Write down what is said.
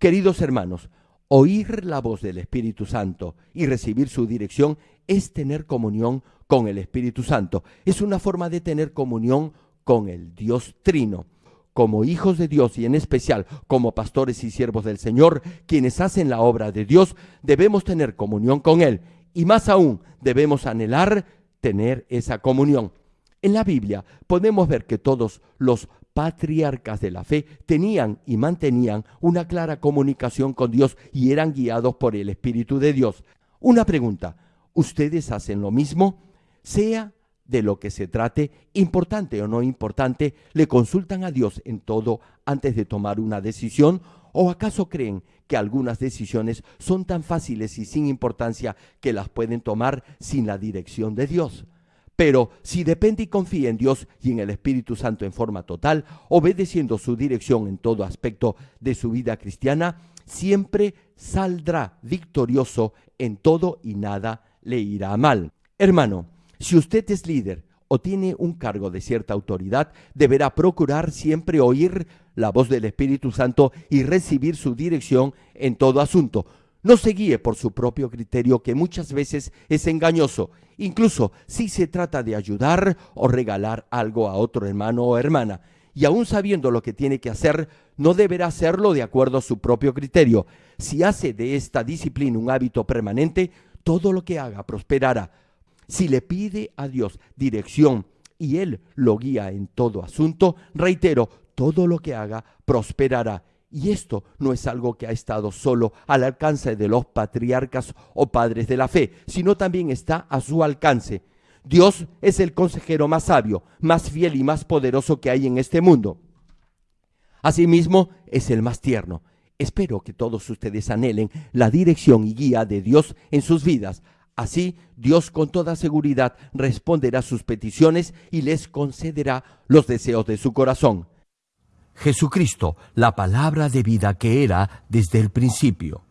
Queridos hermanos, oír la voz del Espíritu Santo y recibir su dirección es tener comunión con el Espíritu Santo. Es una forma de tener comunión con el Dios Trino. Como hijos de Dios y en especial como pastores y siervos del Señor, quienes hacen la obra de Dios, debemos tener comunión con Él. Y más aún, debemos anhelar tener esa comunión. En la Biblia podemos ver que todos los patriarcas de la fe tenían y mantenían una clara comunicación con Dios y eran guiados por el Espíritu de Dios. Una pregunta, ¿ustedes hacen lo mismo? Sea de lo que se trate, importante o no importante, le consultan a Dios en todo antes de tomar una decisión ¿O acaso creen que algunas decisiones son tan fáciles y sin importancia que las pueden tomar sin la dirección de Dios? Pero si depende y confía en Dios y en el Espíritu Santo en forma total, obedeciendo su dirección en todo aspecto de su vida cristiana, siempre saldrá victorioso en todo y nada le irá mal. Hermano, si usted es líder o tiene un cargo de cierta autoridad, deberá procurar siempre oír la voz del Espíritu Santo y recibir su dirección en todo asunto. No se guíe por su propio criterio que muchas veces es engañoso, incluso si se trata de ayudar o regalar algo a otro hermano o hermana. Y aun sabiendo lo que tiene que hacer, no deberá hacerlo de acuerdo a su propio criterio. Si hace de esta disciplina un hábito permanente, todo lo que haga prosperará. Si le pide a Dios dirección y Él lo guía en todo asunto, reitero, todo lo que haga prosperará y esto no es algo que ha estado solo al alcance de los patriarcas o padres de la fe, sino también está a su alcance. Dios es el consejero más sabio, más fiel y más poderoso que hay en este mundo. Asimismo, es el más tierno. Espero que todos ustedes anhelen la dirección y guía de Dios en sus vidas. Así, Dios con toda seguridad responderá sus peticiones y les concederá los deseos de su corazón. Jesucristo, la palabra de vida que era desde el principio.